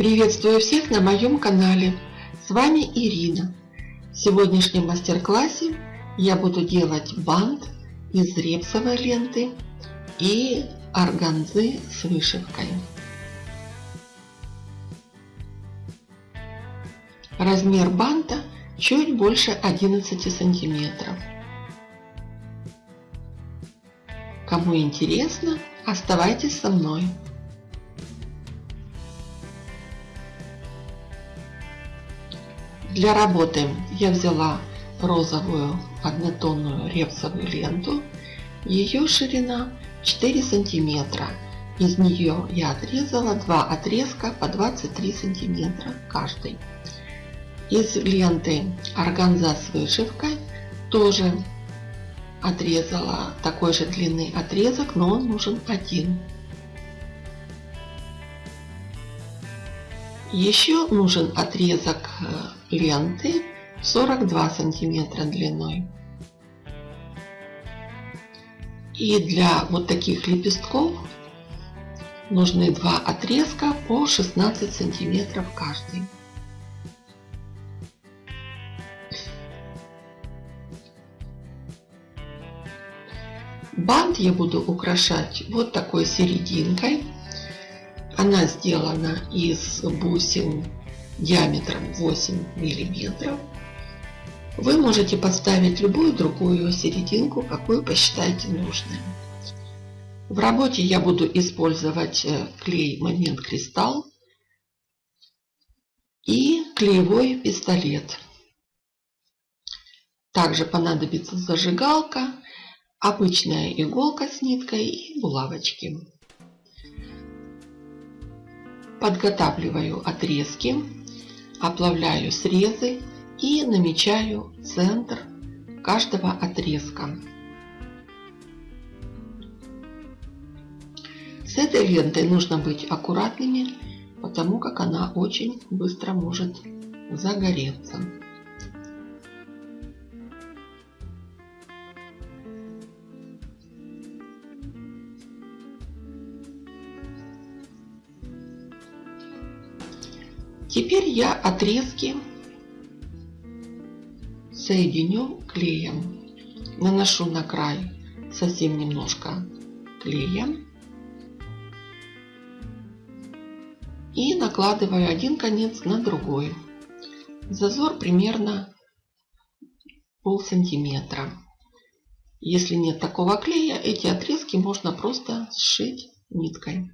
Приветствую всех на моем канале. С вами Ирина. В сегодняшнем мастер-классе я буду делать бант из репсовой ленты и органзы с вышивкой. Размер банта чуть больше 11 сантиметров. Кому интересно, оставайтесь со мной. Для работы я взяла розовую однотонную репсовую ленту. Ее ширина 4 сантиметра. Из нее я отрезала два отрезка по 23 сантиметра каждый. Из ленты органза с вышивкой тоже отрезала такой же длины отрезок, но он нужен один. Еще нужен отрезок ленты 42 сантиметра длиной. И для вот таких лепестков нужны два отрезка по 16 сантиметров каждый. Бант я буду украшать вот такой серединкой. Она сделана из бусин диаметром 8 миллиметров. Вы можете подставить любую другую серединку, какую посчитаете нужным. В работе я буду использовать э, клей Момент Кристалл и клеевой пистолет. Также понадобится зажигалка, обычная иголка с ниткой и булавочки. Подготавливаю отрезки, оплавляю срезы и намечаю центр каждого отрезка. С этой лентой нужно быть аккуратными, потому как она очень быстро может загореться. Теперь я отрезки соединю клеем. Наношу на край совсем немножко клея. И накладываю один конец на другой. Зазор примерно пол сантиметра. Если нет такого клея, эти отрезки можно просто сшить ниткой.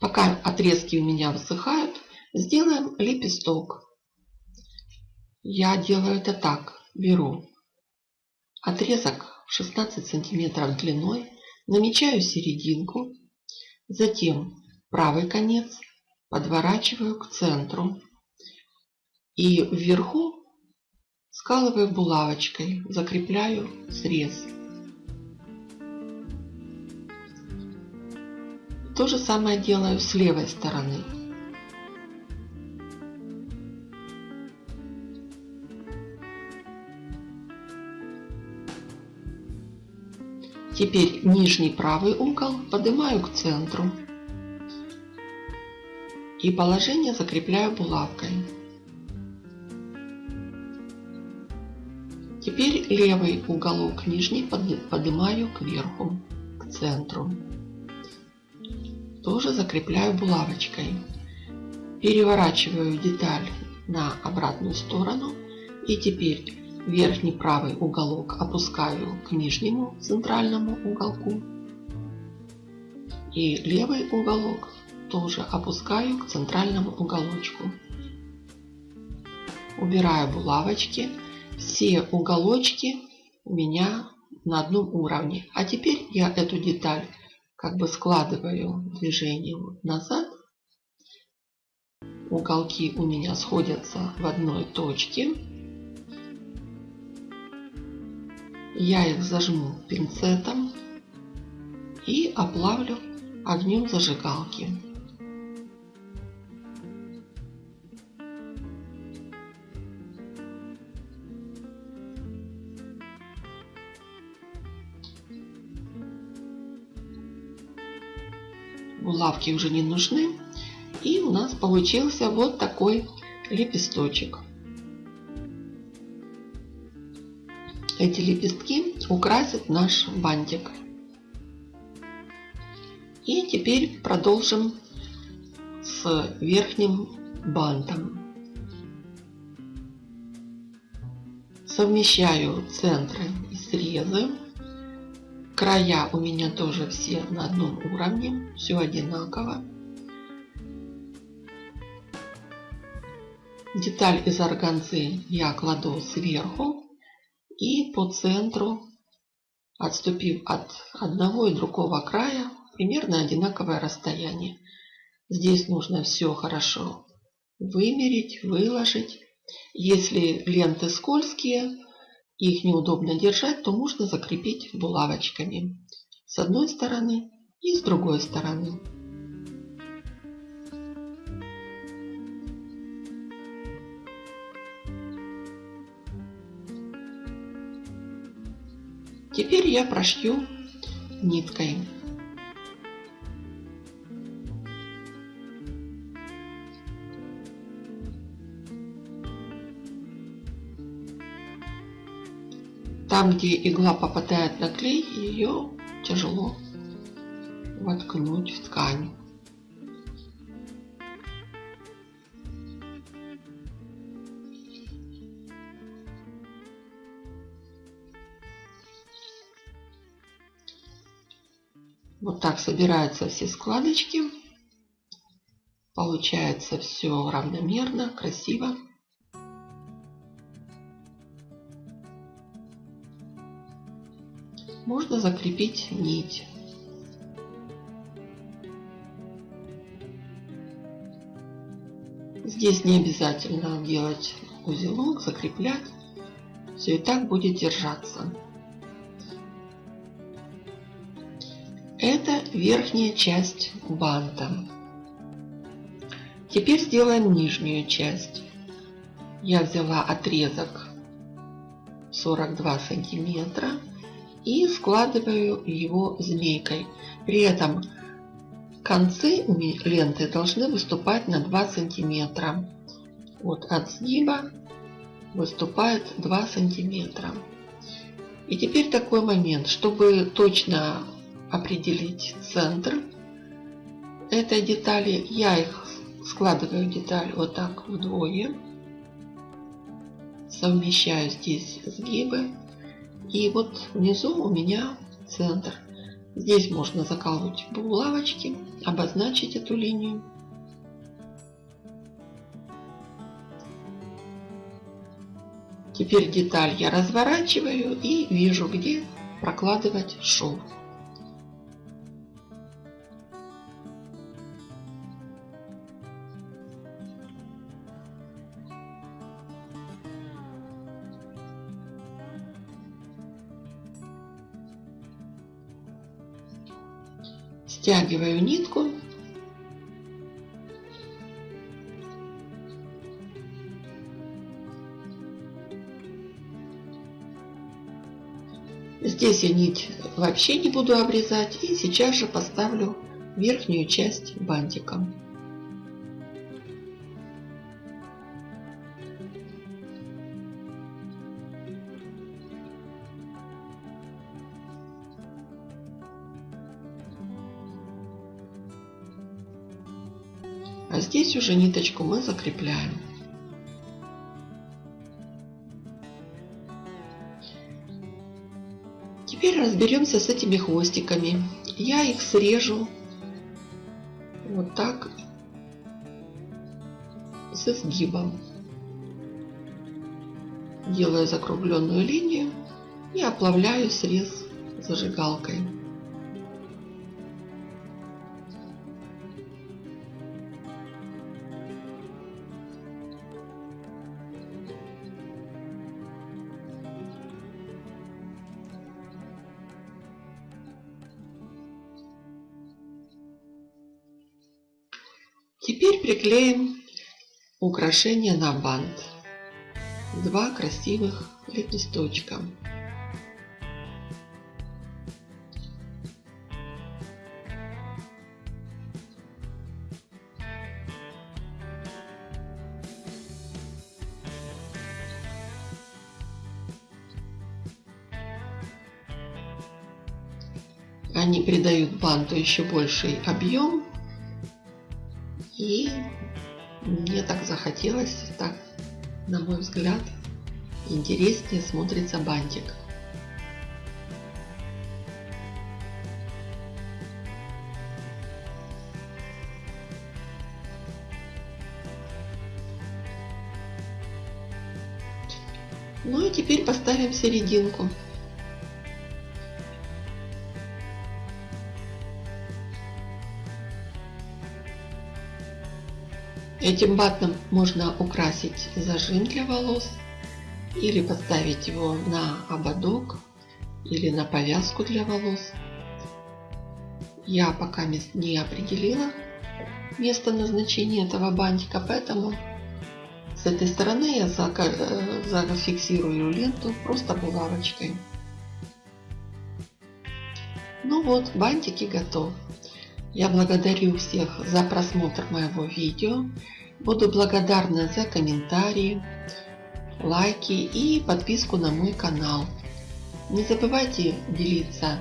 Пока отрезки у меня высыхают, Сделаем лепесток. Я делаю это так. Беру отрезок 16 сантиметров длиной, намечаю серединку, затем правый конец подворачиваю к центру и вверху скалываю булавочкой, закрепляю срез. То же самое делаю с левой стороны. Теперь нижний правый угол поднимаю к центру и положение закрепляю булавкой. Теперь левый уголок нижний поднимаю кверху, к центру. Тоже закрепляю булавочкой. Переворачиваю деталь на обратную сторону. И теперь верхний правый уголок опускаю к нижнему центральному уголку. И левый уголок тоже опускаю к центральному уголочку. Убираю булавочки. Все уголочки у меня на одном уровне. А теперь я эту деталь как бы складываю движением назад. Уголки у меня сходятся в одной точке. Я их зажму пинцетом и оплавлю огнем зажигалки. Булавки уже не нужны. И у нас получился вот такой лепесточек. Эти лепестки украсят наш бантик. И теперь продолжим с верхним бантом. Совмещаю центры и срезы. Края у меня тоже все на одном уровне, все одинаково. Деталь из органзы я кладу сверху и по центру, отступив от одного и другого края, примерно одинаковое расстояние. Здесь нужно все хорошо вымерить, выложить. Если ленты скользкие, их неудобно держать, то можно закрепить булавочками с одной стороны и с другой стороны. Теперь я прошью ниткой. Там, где игла попадает на клей, ее тяжело воткнуть в ткань. Вот так собираются все складочки. Получается все равномерно, красиво. Можно закрепить нить. Здесь не обязательно делать узелок, закреплять. Все и так будет держаться. Это верхняя часть банта. Теперь сделаем нижнюю часть. Я взяла отрезок 42 сантиметра и складываю его змейкой. При этом концы ленты должны выступать на 2 сантиметра. Вот от сгиба выступает 2 сантиметра. И теперь такой момент, чтобы точно определить центр этой детали. Я их складываю деталь вот так вдвое. Совмещаю здесь сгибы. И вот внизу у меня центр. Здесь можно заколоть булавочки, обозначить эту линию. Теперь деталь я разворачиваю и вижу, где прокладывать шов. Стягиваю нитку. Здесь я нить вообще не буду обрезать. И сейчас же поставлю верхнюю часть бантиком. Здесь уже ниточку мы закрепляем. Теперь разберемся с этими хвостиками. Я их срежу вот так с изгибом. Делаю закругленную линию и оплавляю срез зажигалкой. Теперь приклеим украшение на бант. Два красивых лепесточка. Они придают банту еще больший объем и мне так захотелось, так, на мой взгляд, интереснее смотрится бантик. Ну и теперь поставим серединку. Этим батом можно украсить зажим для волос или поставить его на ободок или на повязку для волос. Я пока не определила место назначения этого бантика, поэтому с этой стороны я зафиксирую ленту просто булавочкой. Ну вот, бантики готовы. Я благодарю всех за просмотр моего видео. Буду благодарна за комментарии, лайки и подписку на мой канал. Не забывайте делиться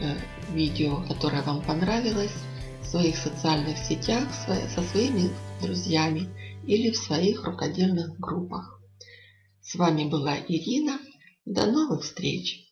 э, видео, которое вам понравилось в своих социальных сетях со своими друзьями или в своих рукодельных группах. С вами была Ирина. До новых встреч!